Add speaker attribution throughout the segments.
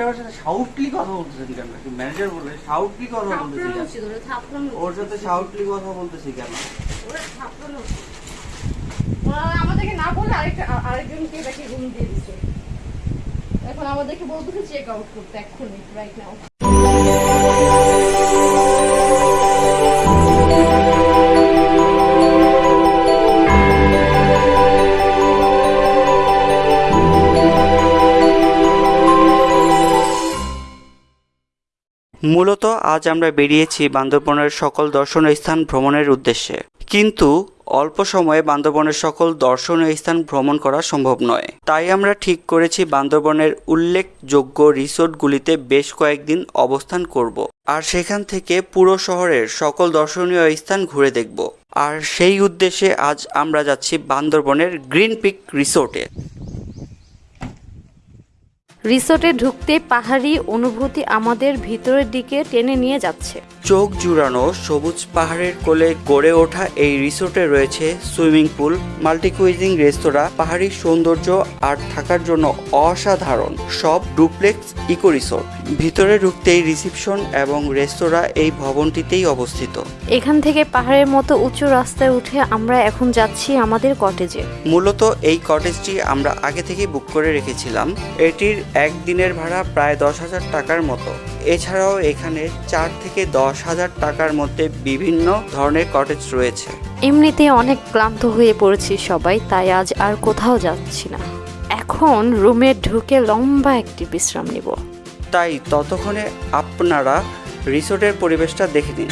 Speaker 1: আপনি আমার সাথে সাউটলি কথা বলতেছেন কেন? ম্যানেজার বলে সাউটলি কথা বলতেছি
Speaker 2: থাপড়ানো
Speaker 1: কেন?
Speaker 2: উচিত ওরা
Speaker 1: সাথে সাউটলি কথা বলতেছি কেন?
Speaker 2: আমাদেরকে না বলে আরেকটা আরেকজনকে দেখে রুম দিয়ে দিচ্ছে। এখন আমাদেরকে বলতেছে চেক আউট করতে এক্ষুনি রাইট নাও
Speaker 3: মূলত আজ আমরা বেরিয়েছি বান্দরবনের সকল দর্শনীয় স্থান ভ্রমণের উদ্দেশ্যে। কিন্তু অল্প সময়ে বান্দরবনের সকল দর্শনীয় স্থান ভ্রমণ করা সম্ভব নয়। তাই আমরা ঠিক করেছি বান্দরবনের উল্লেখযোগ্য রিসোর্টগুলিতে বেশ কয়েকদিন অবস্থান করব। আর সেখান থেকে পুরো শহরের সকল দর্শনীয় স্থান ঘুরে দেখব। আর সেই উদ্দেশ্যে আজ আমরা যাচ্ছি বান্দরবনের গ্রিন পিক রিসোর্টে।
Speaker 4: রিসোর্টে ঢুকতে পাহাড়ি অনুভূতি আমাদের ভিতরের দিকে টেনে নিয়ে যাচ্ছে।
Speaker 3: চোখ জুড়ানো সবুজ পাহাড়ের কোলে গড়ে ওঠা এই রিসোর্টে রয়েছে সুইমিং পুল মাল্টিকুইজিং রেস্তোরাঁ পাহাড়ি সৌন্দর্য আর থাকার জন্য অসাধারণ সব ডুপ্লেক্স ইকো রিসোর্ট। ভিতরে ঢুকতেই রিসিপশন এবং রেস্তোরাঁ এই ভবনটিতেই অবস্থিত।
Speaker 4: এখান থেকে পাহাড়ের মতো উঁচু রাস্তায় উঠে আমরা এখন যাচ্ছি আমাদের কটেজে।
Speaker 3: মূলত এই কটেজটি আমরা আগে থেকেই বুক করে রেখেছিলাম। এটির একদিনের ভাড়া প্রায় দশ হাজার টাকার মতো। এছাড়াও এখানে চার থেকে দশ হাজার টাকার মধ্যে বিভিন্ন ধরনের কটেজ রয়েছে।
Speaker 4: এমনিতে অনেক ক্লান্ত হয়ে পড়েছি সবাই তাই আজ আর কোথাও যাচ্ছি না। এখন রুমে ঢুকে লম্বা একটি বিশ্রাম নিব।
Speaker 3: তাই ততক্ষণে আপনারা রিসোর্টের পরিবেশটা দেখে নিন।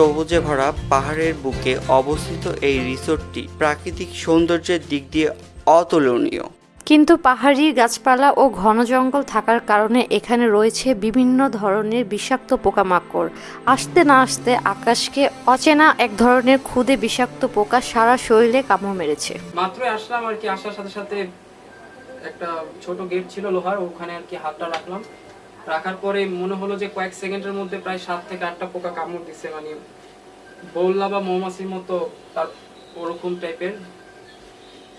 Speaker 3: সবুজে ভরা পাহাড়ের বুকে অবস্থিত এই রিসোর্টটি প্রাকৃতিক সৌন্দর্যের দিক দিয়ে অতুলনীয়।
Speaker 4: কিন্তু পাহাড়ি গাছপালা ও ঘন জঙ্গল থাকার কারণে এখানে রয়েছে বিভিন্ন ধরনের বিষাক্ত পোকামাকড়। আসতে না আসতে আকাশকে অচেনা এক ধরনের ক্ষুদে বিষাক্ত পোকা সারা শরীরে কামড় মেরেছে।
Speaker 5: মাত্রই আসলাম আর কি আসার সাথে সাথে একটা ছোট গেট ছিল লোহার ওখানে আর কি হাতটা রাখলাম। রাখার পরে মনে হলো যে কয়েক সেকেন্ডের মধ্যে প্রায় সাত থেকে আটটা পোকা কামড় দিচ্ছে মানে বললা বা মৌমাছির মতো তার ওরকম টাইপের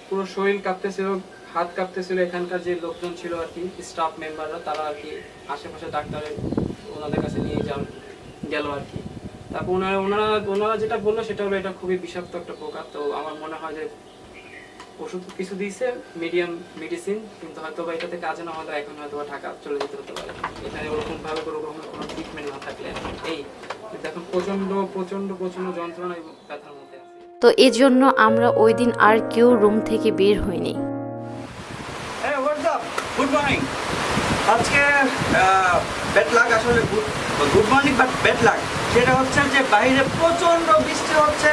Speaker 5: পুরো শরীর কাঁপতেছিল, হাত কাঁপতেছিল, এখানকার যে লোকজন ছিল আর কি স্টাফ মেম্বাররা তারা আর কি আশেপাশে ডাক্তারের ওনাদের কাছে নিয়ে যান গেল আর কি। তারপর ওনারা ওনারা ওনারা যেটা বলল, সেটা হলো এটা খুবই বিষাক্ত একটা পোকা। তো আমার মনে হয় যে ওষুধ কিছু দিয়েছে মিডিয়াম মেডিসিন কিন্তু হয়তো বা এটাতে কাজে না হয়তো এখন হয়তো ঢাকা চলে যেতে হতে পারে। এখানে ওরকম ভাবে কোনো রকমের কোনো ট্রিটমেন্ট না থাকলে এই এখন প্রচণ্ড প্রচণ্ড প্রচণ্ড যন্ত্রণা এবং ব্যথার মধ্যে আছে।
Speaker 4: তো এজন্য আমরা ওই দিন আর কেউ রুম থেকে বের হইনি।
Speaker 1: হোয়াটস আপ গুড মর্নিং আজকে ব্যাড আসলে good morning but bad luck সেটা হচ্ছে যে বাইরে প্রচণ্ড বৃষ্টি হচ্ছে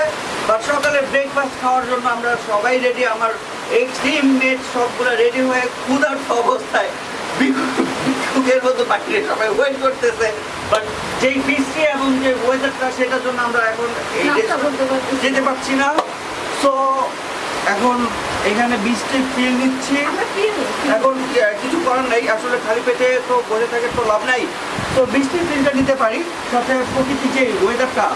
Speaker 1: বাট সকালে ব্রেকফাস্ট খাওয়ার জন্য আমরা সবাই রেডি আমার এই টিম মেট সবগুলো রেডি হয়ে ক্ষুধার্ত অবস্থায় বিক্ষুকের মতো বাইরে সবাই ওয়েট করতেছে। বাট যেই বৃষ্টি এবং যে ওয়েদারটা সেটার জন্য আমরা এখন। যেতে পারছি না। সো এখন এখানে বৃষ্টির ফিল নিচ্ছি। এখন কিছু করার নাই। আসলে খালি পেটে তো বসে থাকে তো লাভ নাই। তো বৃষ্টির ফিলটা নিতে পারি। সাথে প্রকৃতির যে ওয়েদারটা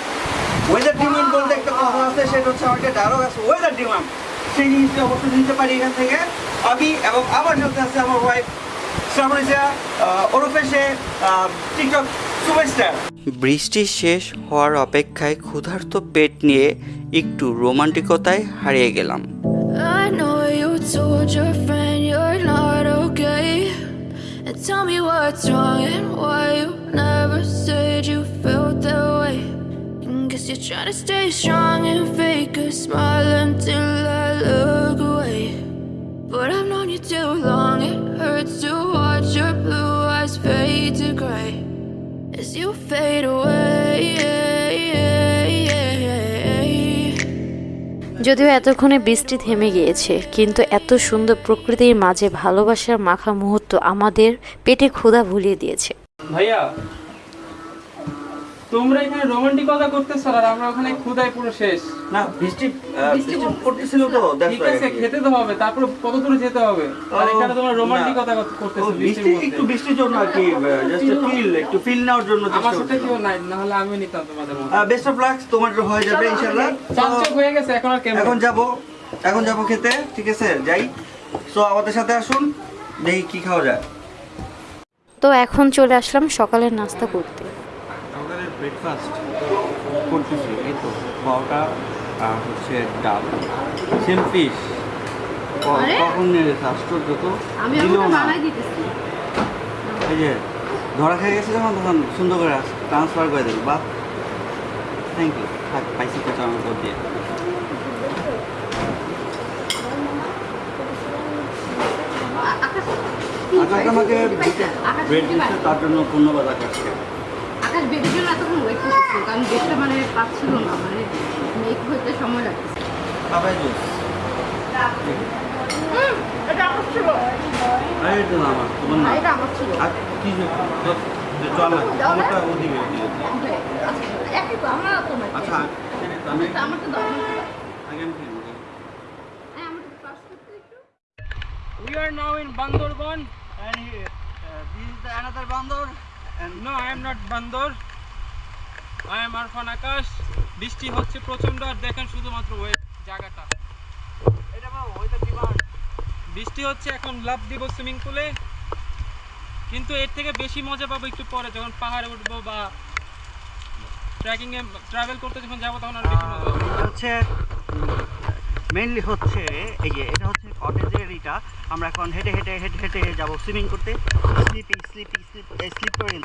Speaker 1: ওয়েদার ডিমান্ড বলতে একটা কথা আছে সেটা হচ্ছে আমাকে ডায়লগ আছে ওয়েদার ডিমান্ড সেই জিনিসটা অবশ্যই নিতে পারি এখান থেকে। আমি এবং আমার সাথে আছে আমার ওয়াইফ শ্রাবণীজা ওরফে সে টিকটক সুপারস্টার
Speaker 3: বৃষ্টি শেষ হওয়ার অপেক্ষায় ক্ষুধার্ত পেট নিয়ে একটু রোমান্টিকতায় হারিয়ে গেলাম
Speaker 6: I know you told your friend you're not okay. And tell me what's wrong and why you never said you felt that way. And guess you're trying to stay strong and fake a smile until I look away. But I've known you too long, it hurts to watch your blue eyes fade to gray as you fade away.
Speaker 4: যদিও এতক্ষণে বৃষ্টি থেমে গিয়েছে কিন্তু এত সুন্দর প্রকৃতির মাঝে ভালোবাসার মাখা মুহূর্ত আমাদের পেটে ক্ষুধা ভুলিয়ে দিয়েছে
Speaker 5: ভাইয়া তোমরা এখানে রোমান্টিকতা করতেছো আর আমরা ওখানে ক্ষুদায় পুরো শেষ।
Speaker 1: না বৃষ্টি বৃষ্টি পড়তেছিল তো
Speaker 5: ঠিক আছে খেতে তো হবে তারপর কত দূরে যেতে হবে? আর এখানে তোমরা রোমান্টিকতা। করতেছো
Speaker 1: বৃষ্টি একটু বৃষ্টির জন্য আর কি জাস্ট ফিল একটু ফিল নেওয়ার জন্য
Speaker 5: আমার সাথে কেউ নাই না হলে আমিও নিতাম তোমাদের মতো।
Speaker 1: বেস্ট অফ লাক তোমার হয়ে যাবে ইনশাআল্লাহ।
Speaker 5: চাপচক হয়ে গেছে এখন আর কেমন?
Speaker 1: এখন যাব এখন যাব খেতে ঠিক আছে যাই। সো আমাদের সাথে আসুন দেখি কি খাওয়া যায়।
Speaker 4: তো এখন চলে আসলাম সকালের নাস্তা করতে।
Speaker 1: ব্রেকফাস্ট করতেছি এই তো আর হচ্ছে ডাল। সেম ফিশ কখন আশ্চর্য তো। না। এই যে ধরা খেয়ে গেছে যখন তখন সুন্দর করে ট্রান্সফার করে দিল। বা থ্যাংক ইউ থাক পাইসি তো আমার উপর দিয়ে।
Speaker 2: আকাশ
Speaker 1: আমাকে ব্রেড দিচ্ছে তার জন্য ধন্যবাদ আকাশকে।
Speaker 2: আকাশ বেবির জন্য এতক্ষণ ওয়েট করতেছিল কারণ বেডটা মানে পাচ্ছিল না মানে মেক হইতে সময় লাগছে
Speaker 1: পাপাই জুস
Speaker 2: এটা আমার ছিল
Speaker 1: এটা না আমার তোমার না
Speaker 2: এটা আমার ছিল
Speaker 1: আর কি যে যে চল না তোমারটা ওদিকে ওদিকে।
Speaker 2: আচ্ছা, আমার তো নাই
Speaker 1: আচ্ছা আমি
Speaker 2: আমার তো দাও আমার তো দাও।
Speaker 1: আগে আমি খেয়ে নিই।
Speaker 2: হ্যাঁ, আমার তো pass করতে একটু।
Speaker 5: We are now in Bandorban.
Speaker 1: And here, uh, this is the another bandor and
Speaker 5: No, I am not Bandor. I am Arfan Akash. বৃষ্টি হচ্ছে প্রচণ্ড আর দেখেন শুধুমাত্র জায়গাটা
Speaker 1: এটা
Speaker 5: বৃষ্টি হচ্ছে এখন লাভ দিব সুইমিং পুলে কিন্তু এর থেকে বেশি মজা পাবো একটু পরে যখন পাহাড়ে উঠবো বা ট্রেকিং ট্রাভেল করতে যখন যাব তখন আর বেশি মজা
Speaker 1: হচ্ছে মেইনলি হচ্ছে এই যে এটা হচ্ছে কটেজের এটা। আমরা এখন হেঁটে হেঁটে হেঁটে হেঁটে যাব সুইমিং করতে। স্লিপিং স্লিপিং স্লিপ স্লিপ করে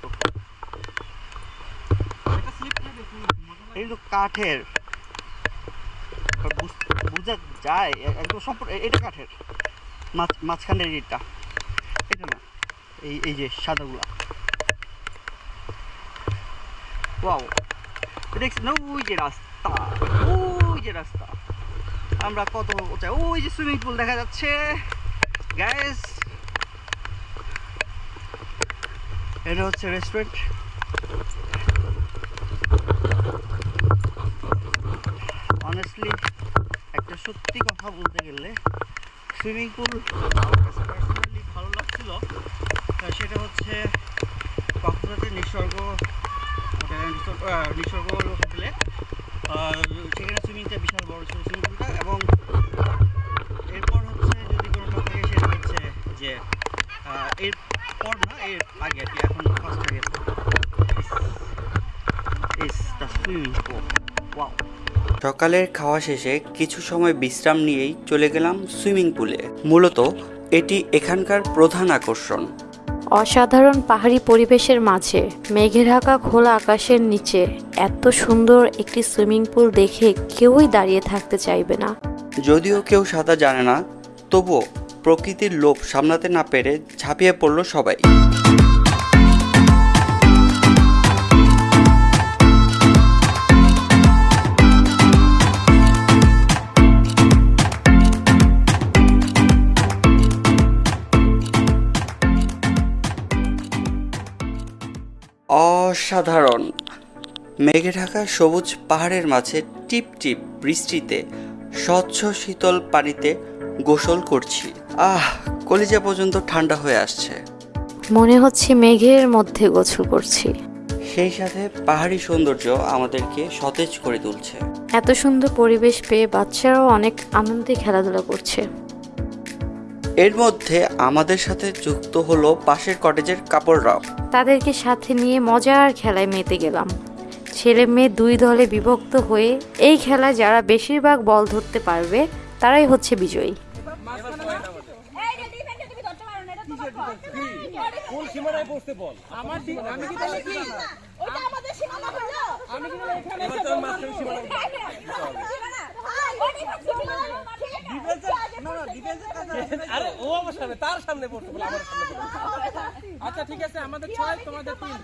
Speaker 1: কিন্তু কাঠের। বুঝ- যায় একদম সম্পূর্ণ এটা কাঠের। মাছ মাঝখানের এটা এটা না, এই এই যে সাদাগুলা। ওয়াও। দেখছি না ওই যে রাস্তা, ওই যে রাস্তা। আমরা কত উঁচায় ওই যে সুইমিং পুল দেখা যাচ্ছে। গ্যাস এটা হচ্ছে রেস্টুরেন্ট অনেস্টলি একটা সত্যি কথা বলতে গেলে সুইমিং পুল পার্সোনালি ভালো লাগছিল। সেটা হচ্ছে কক্সবাজার নিসর্গ নিসর্গ হোটেলে সেখানে সুইমিংটা বিশাল বড় ছিল সুইমিং পুলটা এবং এরপর হচ্ছে যদি কোনো কথা যে এরপর না, এর আগে আর কি, এখন ফার্স্ট
Speaker 3: সকালের খাওয়া শেষে কিছু সময় বিশ্রাম নিয়েই চলে গেলাম সুইমিং পুলে মূলত এটি এখানকার প্রধান আকর্ষণ।
Speaker 4: অসাধারণ পাহাড়ি পরিবেশের মাঝে মেঘে ঢাকা খোলা আকাশের নিচে এত সুন্দর একটি সুইমিং পুল দেখে কেউই দাঁড়িয়ে থাকতে চাইবে না।
Speaker 3: যদিও কেউ সাঁতার জানে না, তবুও প্রকৃতির লোভ সামলাতে না পেরে ঝাঁপিয়ে পড়ল সবাই। অসাধারণ। মেঘে ঢাকা সবুজ পাহাড়ের মাঝে টিপ টিপ বৃষ্টিতে স্বচ্ছ শীতল পানিতে গোসল করছি। আহ কলিজা পর্যন্ত ঠান্ডা হয়ে আসছে।
Speaker 4: মনে হচ্ছে মেঘের মধ্যে গোসল করছি।
Speaker 3: সেই সাথে পাহাড়ি সৌন্দর্য আমাদেরকে সতেজ করে তুলছে।
Speaker 4: এত সুন্দর পরিবেশ পেয়ে বাচ্চারাও অনেক আনন্দে খেলাধুলা করছে।
Speaker 3: এর মধ্যে আমাদের সাথে যুক্ত হলো পাশের কটেজের কাপড়রাও
Speaker 4: তাদেরকে সাথে নিয়ে মজার খেলায় মেতে গেলাম। ছেলে মেয়ে দুই দলে বিভক্ত হয়ে এই খেলায় যারা বেশিরভাগ বল ধরতে পারবে তারাই হচ্ছে বিজয়ী।
Speaker 5: আমার আমি কি তাহলে কি
Speaker 7: ওটা আমাদের সীমানা হলো
Speaker 5: আমি কি এখানে
Speaker 7: সীমানা
Speaker 8: আরে ও আমার সামনে তার সামনে পড়তে বলে আমার সামনে আচ্ছা ঠিক আছে আমাদের ছয় তোমাদের তিন।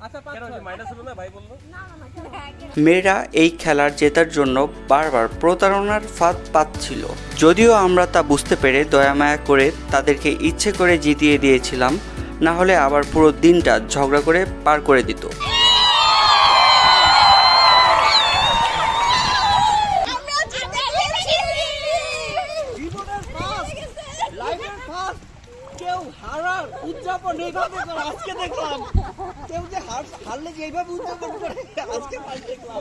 Speaker 8: আচ্ছা পাঁচ মাইনাস হলো না ভাই বলল?
Speaker 3: মেয়েরা এই খেলার জেতার জন্য বারবার প্রতারণার ফাঁদ পাচ্ছিল। যদিও আমরা তা বুঝতে পেরে দয়ামায়া করে তাদেরকে ইচ্ছে করে জিতিয়ে দিয়েছিলাম না হলে আবার পুরো দিনটা ঝগড়া করে পার করে দিত
Speaker 7: জীবনের ফার্স্ট লাইফের ফার্স্ট
Speaker 1: কেউ হারার উদযাপন এইভাবে করে আজকে দেখলাম কেউ যে হার- হারলে যে এইভাবে উদযাপন করে আজকে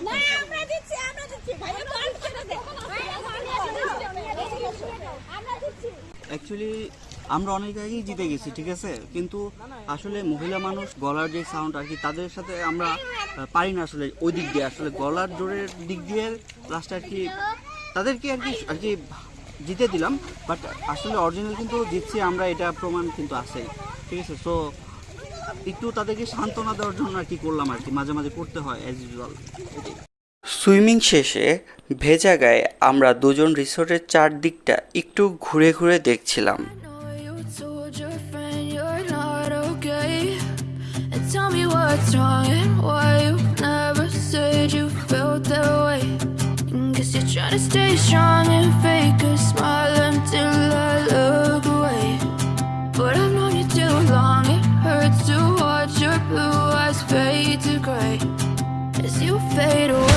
Speaker 7: না আমরা দিচ্ছি আমরা দিচ্ছি। ভাইয়া তো আনতে দে আমরা দিচ্ছি।
Speaker 1: অ্যাকচুয়ালি আমরা অনেক আগেই জিতে গেছি ঠিক আছে? কিন্তু আসলে মহিলা মানুষ গলার যে সাউন্ড আর কি তাদের সাথে আমরা পারি না আসলে ওই দিক দিয়ে। আসলে গলার জোরের দিক দিয়ে লাস্টে আর কি তাদেরকে আর কি আর কি জিতে দিলাম। বাট আসলে অরিজিনাল কিন্তু জিতছি আমরা এটা প্রমাণ কিন্তু আছে ঠিক আছে? সো একটু তাদেরকে সান্ত্বনা দেওয়ার জন্য আর কি করলাম আর কি মাঝে মাঝে করতে হয় অ্যাজ ইউজুয়াল
Speaker 3: সুইমিং শেষে ভেজা গায়ে আমরা দুজন রিসোর্টের চারদিকটা একটু ঘুরে ঘুরে দেখছিলাম।
Speaker 6: Trying to stay strong and fake a fade away.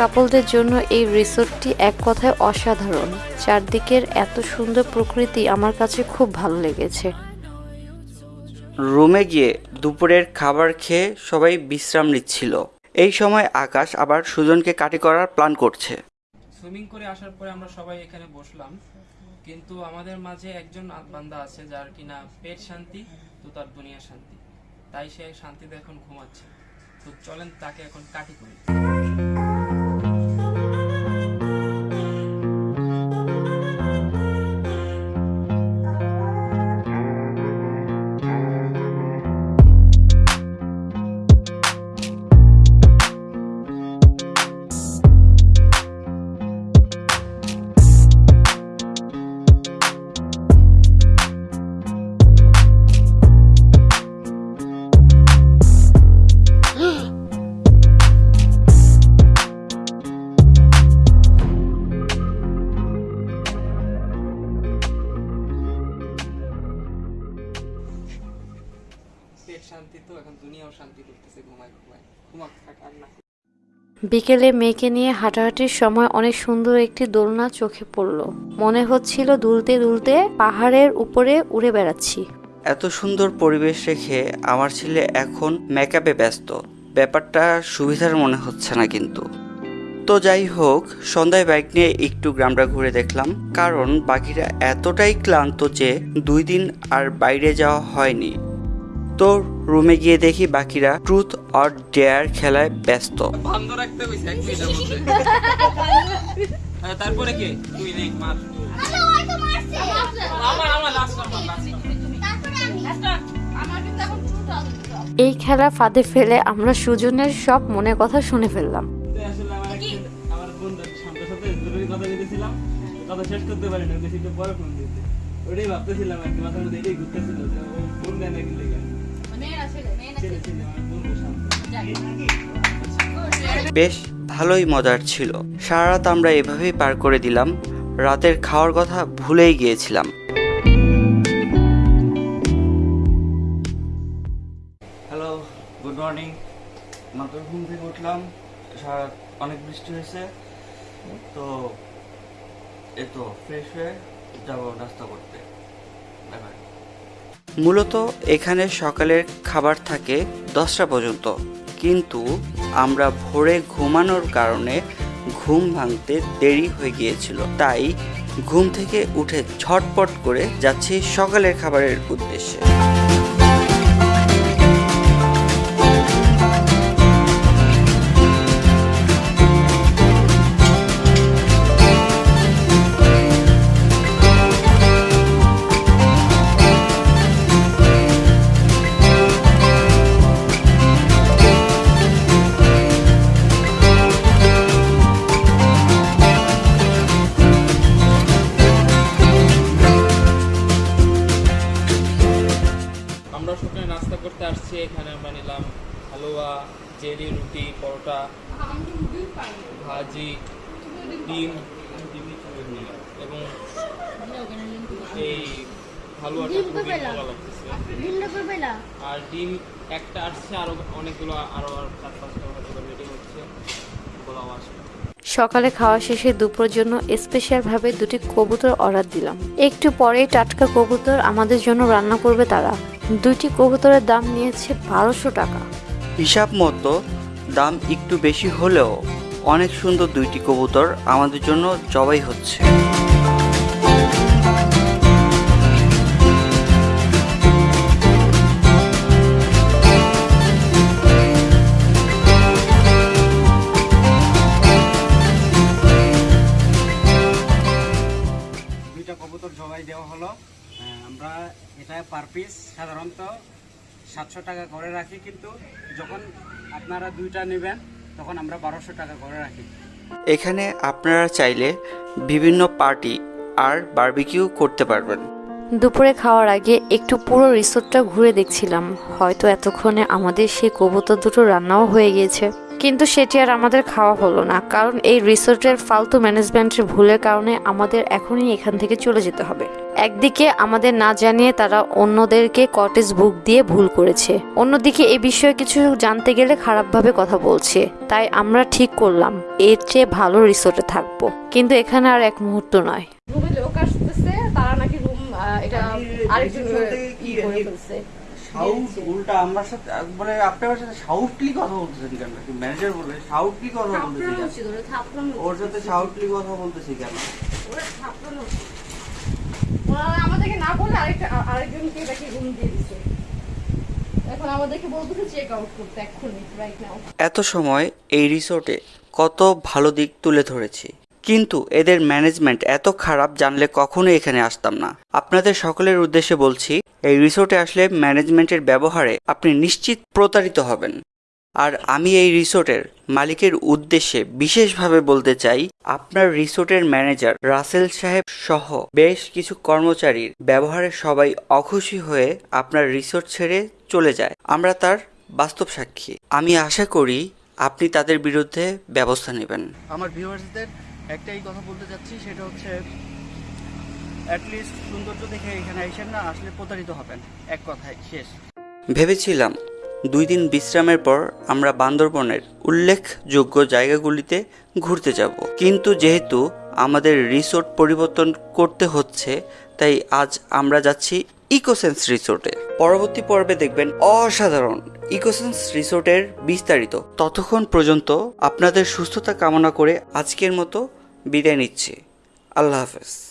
Speaker 4: কাপলদের জন্য এই রিসোর্টটি এক কথায় অসাধারণ। চারদিকের এত সুন্দর প্রকৃতি আমার কাছে খুব ভালো লেগেছে।
Speaker 3: রুমে গিয়ে দুপুরের খাবার খেয়ে সবাই বিশ্রাম নিচ্ছিল। এই সময় আকাশ আবার সুজনকে কাটি করার প্ল্যান করছে।
Speaker 5: সুইমিং করে আসার পরে আমরা সবাই এখানে বসলাম। কিন্তু আমাদের মাঝে একজন বান্দা আছে যার কিনা পেট শান্তি তো তার দুনিয়া শান্তি। তাই সে শান্তিতে এখন ঘুমাচ্ছে। তো চলেন তাকে এখন কাটি করি।
Speaker 4: বিকেলে মেয়েকে নিয়ে হাঁটাহাঁটির সময় অনেক সুন্দর একটি দোলনা চোখে পড়ল। মনে হচ্ছিল দুলতে দুলতে পাহাড়ের উপরে উড়ে বেড়াচ্ছি।
Speaker 3: এত সুন্দর পরিবেশ রেখে আমার ছেলে এখন মেকআপে ব্যস্ত। ব্যাপারটা সুবিধার মনে হচ্ছে না কিন্তু। তো যাই হোক, সন্ধ্যায় বাইক নিয়ে একটু গ্রামটা ঘুরে দেখলাম, কারণ বাকিরা এতটাই ক্লান্ত যে দুই দিন আর বাইরে যাওয়া হয়নি। তো রুমে গিয়ে দেখি বাকিরা ট্রুথ অর ডেয়ার খেলায় ব্যস্ত।
Speaker 5: বন্ধ রাখতে কইছে এক মিনিটের মধ্যে। তারপরে কে? তুই নেই মার। আমার আমার লাস্ট আমার লাস্ট
Speaker 2: আমার কিন্তু এখন ট্রু
Speaker 4: এই খেলা ফাঁদে ফেলে আমরা সুজনের সব মনে কথা শুনে ফেললাম।
Speaker 8: আসলে আমার একটা আমার বন্ধু সামনের সাথে জরুরি কথা বলেছিলাম। কথা শেষ করতে পারি না বেশি পরে ফোন দিতে ওটাই ভাবতেছিলাম আর কি মাথার মধ্যে এটাই ঘুরতেছিল ফোন দেয় না
Speaker 3: বেশ ভালোই মজার ছিল। সারা রাত আমরা এভাবেই পার করে দিলাম। রাতের খাওয়ার কথা ভুলেই গিয়েছিলাম।
Speaker 1: হ্যালো
Speaker 3: গুড মর্নিং মাত্র ঘুম থেকে উঠলাম। সারা অনেক বৃষ্টি হয়েছে। তো এই তো ফ্রেশ হয়ে যাব নাস্তা করতে। মূলত এখানে সকালের খাবার থাকে দশটা পর্যন্ত। কিন্তু আমরা ভোরে ঘুমানোর কারণে ঘুম ভাঙতে দেরি হয়ে গিয়েছিল। তাই ঘুম থেকে উঠে ঝটপট করে যাচ্ছি সকালের খাবারের উদ্দেশ্যে।
Speaker 5: হালুয়াটা খুবই ভালো লাগতেছে। আর ডিম একটা আসছে আরও অনেকগুলো আরও আর চার পাঁচটা হয়তো রেডি হচ্ছে। গোলাও আসবে।
Speaker 4: সকালে খাওয়া শেষে দুপুরের জন্য স্পেশালভাবে দুটি কবুতর অর্ডার দিলাম। একটু পরেই টাটকা কবুতর আমাদের জন্য রান্না করবে তারা। দুইটি কবুতরের দাম নিয়েছে বারোশো টাকা।
Speaker 3: হিসাব মতো দাম একটু বেশি হলেও অনেক সুন্দর দুইটি কবুতর আমাদের জন্য জবাই হচ্ছে।
Speaker 1: সাতশো টাকা করে রাখি কিন্তু যখন আপনারা দুইটা নেবেন তখন আমরা বারোশো টাকা করে রাখি।
Speaker 3: এখানে আপনারা চাইলে বিভিন্ন পার্টি আর বারবিকিউ করতে পারবেন।
Speaker 4: দুপুরে খাওয়ার আগে একটু পুরো রিসোর্টটা ঘুরে দেখছিলাম। হয়তো এতক্ষণে আমাদের সেই কবুতর দুটো রান্নাও হয়ে গিয়েছে। কিন্তু সেটি আর আমাদের খাওয়া হলো না কারণ এই রিসোর্টের ফালতু ম্যানেজমেন্টের ভুলের কারণে আমাদের এখনই এখান থেকে চলে যেতে হবে। একদিকে আমাদের না জানিয়ে তারা অন্যদেরকে কটেজ বুক দিয়ে ভুল করেছে। অন্যদিকে এ বিষয়ে কিছু জানতে গেলে খারাপভাবে কথা বলছে। তাই আমরা ঠিক করলাম এর চেয়ে ভালো রিসোর্টে থাকব। কিন্তু এখানে আর এক মুহূর্ত নয়।
Speaker 2: রুমে লোক আসতেছে তারা নাকি রুম এটা আরেকজন কি করে ফেলছে।
Speaker 1: সাউথ উল্টা আমার সাথে বলে আপনার সাথে সাউথলি কথা বলতেছেন কেন? ম্যানেজার বলে সাউথলি কথা বলতেছি কেন?
Speaker 2: ওরা
Speaker 1: সাথে কথা বলতেছি
Speaker 2: ওরা থাপড়ানো
Speaker 3: এত সময় এই রিসোর্টে কত ভালো দিক তুলে ধরেছি। কিন্তু এদের ম্যানেজমেন্ট এত খারাপ জানলে কখনো এখানে আসতাম না। আপনাদের সকলের উদ্দেশ্যে বলছি, এই রিসোর্টে আসলে ম্যানেজমেন্টের ব্যবহারে আপনি নিশ্চিত প্রতারিত হবেন। আর আমি এই রিসোর্টের মালিকের উদ্দেশ্যে বিশেষভাবে বলতে চাই আপনার রিসোর্টের ম্যানেজার রাসেল সাহেব সহ বেশ কিছু কর্মচারীর ব্যবহারে সবাই অখুশি হয়ে আপনার রিসোর্ট ছেড়ে চলে যায়। আমরা তার বাস্তব সাক্ষী। আমি আশা করি আপনি তাদের বিরুদ্ধে ব্যবস্থা নেবেন।
Speaker 1: আমার ভিউয়ার্সদের একটাই কথা বলতে চাচ্ছি সেটা হচ্ছে অ্যাটলিস্ট সৌন্দর্য দেখে এখানে আইসেন না আসলে প্রতারিত হবেন। এক কথায় শেষ।
Speaker 3: ভেবেছিলাম দুই দিন বিশ্রামের পর আমরা বান্দরবনের উল্লেখযোগ্য জায়গাগুলিতে ঘুরতে যাব। কিন্তু যেহেতু আমাদের রিসোর্ট পরিবর্তন করতে হচ্ছে, তাই আজ আমরা যাচ্ছি ইকোসেন্স রিসোর্টে। পরবর্তী পর্বে দেখবেন অসাধারণ ইকোসেন্স রিসোর্টের বিস্তারিত। ততক্ষণ পর্যন্ত আপনাদের সুস্থতা কামনা করে আজকের মতো বিদায় নিচ্ছি। আল্লাহ হাফেজ।